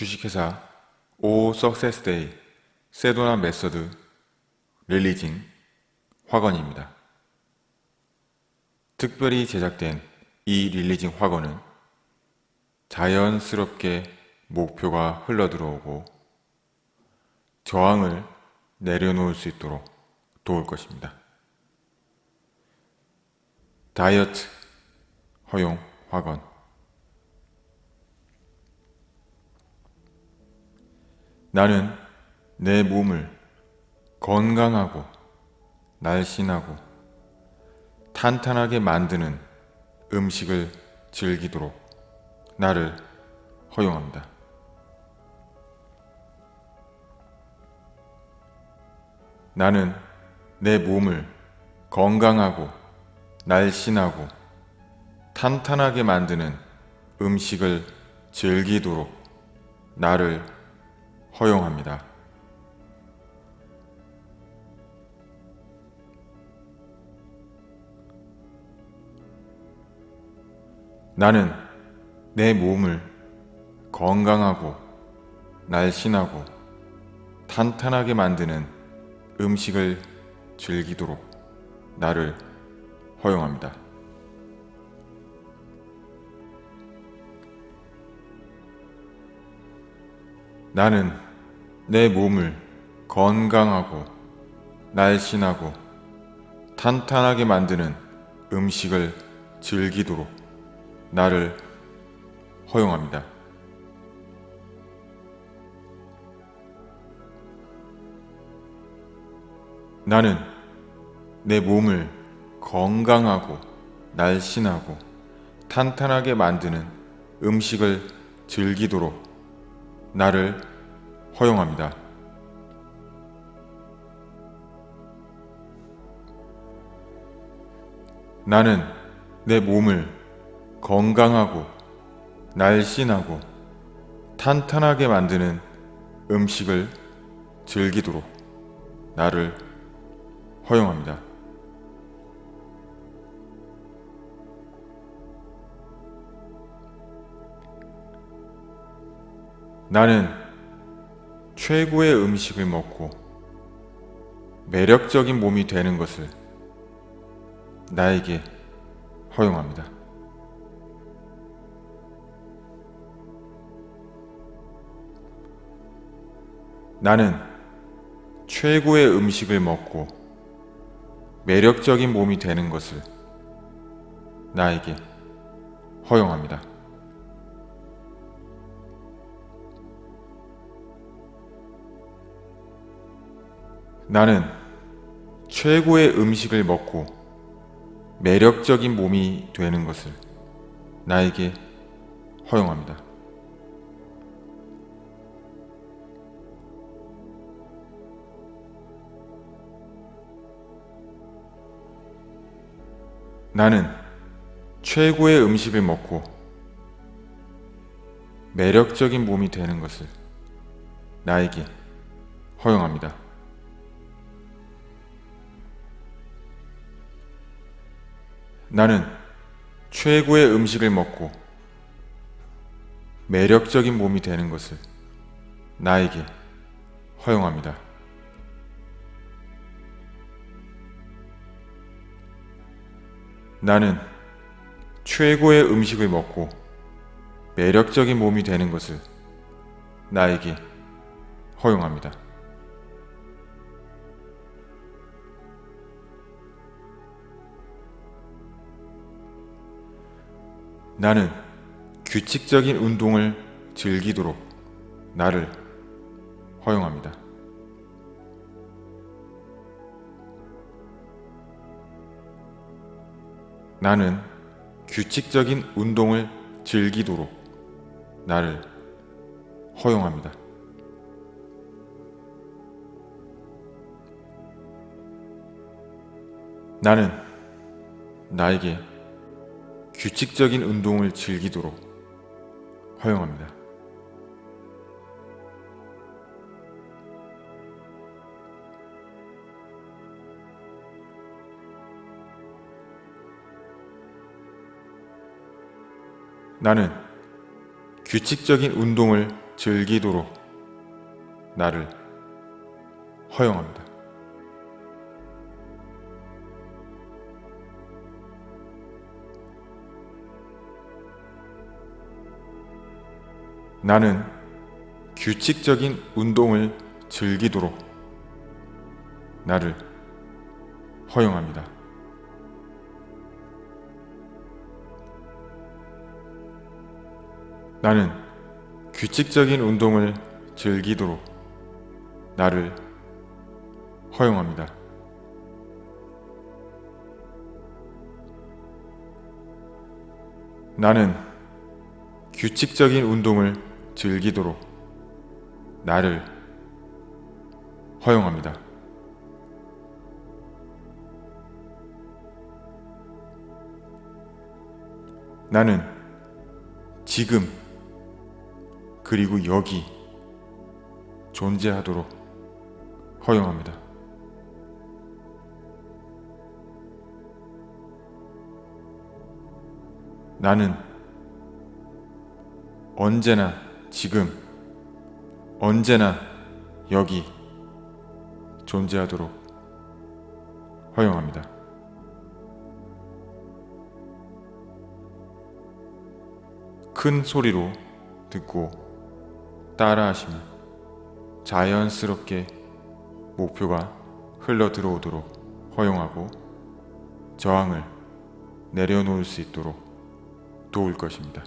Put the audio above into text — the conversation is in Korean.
주식회사 오 Success Day Sedona Method releasing 확언입니다. 특별히 제작된 이 releasing 확언은 자연스럽게 목표가 흘러들어오고 저항을 내려놓을 수 있도록 도울 것입니다. 다이어트 허용 화건 나는 내 몸을 건강하고 날씬하고 탄탄하게 만드는 음식을 즐기도록 나를 허용합니다. 나는 내 몸을 건강하고 날씬하고 탄탄하게 만드는 음식을 즐기도록 나를 허용합니다. 나는 내 몸을 건강하고 날씬하고 탄탄하게 만드는 음식을 즐기도록 나를 허용합니다. 나는 내 몸을 건강하고 날씬하고 탄탄하게 만드는 음식을 즐기도록 나를 허용합니다. 나는 내 몸을 건강하고 날씬하고 탄탄하게 만드는 음식을 즐기도록 나를 허용합니다. 나는 내 몸을 건강하고 날씬하고 탄탄하게 만드는 음식을 즐기도록 나를 허용합니다. 나는 최고의 음식을 먹고 매력적인 몸이 되는 것을 나에게 허용합니다. 나는 최고의 음식을 먹고 매력적인 몸이 되는 것을 나에게 허용합니다. 나는 최고의 음식을 먹고 매력적인 몸이 되는 것을 나에게 허용합니다. 나는 최고의 음식을 먹고 매력적인 몸이 되는 것을 나에게 허용합니다. 나는 최고의 음식을 먹고 매력적인 몸이 되는 것을 나에게 허용합니다. 나는 최고의 음식을 먹고 매력적인 몸이 되는 것을 나에게 허용합니다. 나는 규칙적인 운동을 즐기도록 나를 허용합니다. 나는 규칙적인 운동을 즐기도록 나를 허용합니다. 나는 나에게 규칙적인 운동을 즐기도록 허용합니다. 나는 규칙적인 운동을 즐기도록 나를 허용합니다. 나는 규칙적인 운동을 즐기도록 나를 허용합니다. 나는 규칙적인 운동을 즐기도록 나를 허용합니다. 나는 규칙적인 운동을 즐기도록 나를 허용합니다. 나는 지금 그리고 여기 존재하도록 허용합니다. 나는 언제나 지금 언제나 여기 존재하도록 허용합니다. 큰 소리로 듣고 따라하시면 자연스럽게 목표가 흘러 들어오도록 허용하고 저항을 내려놓을 수 있도록 도울 것입니다.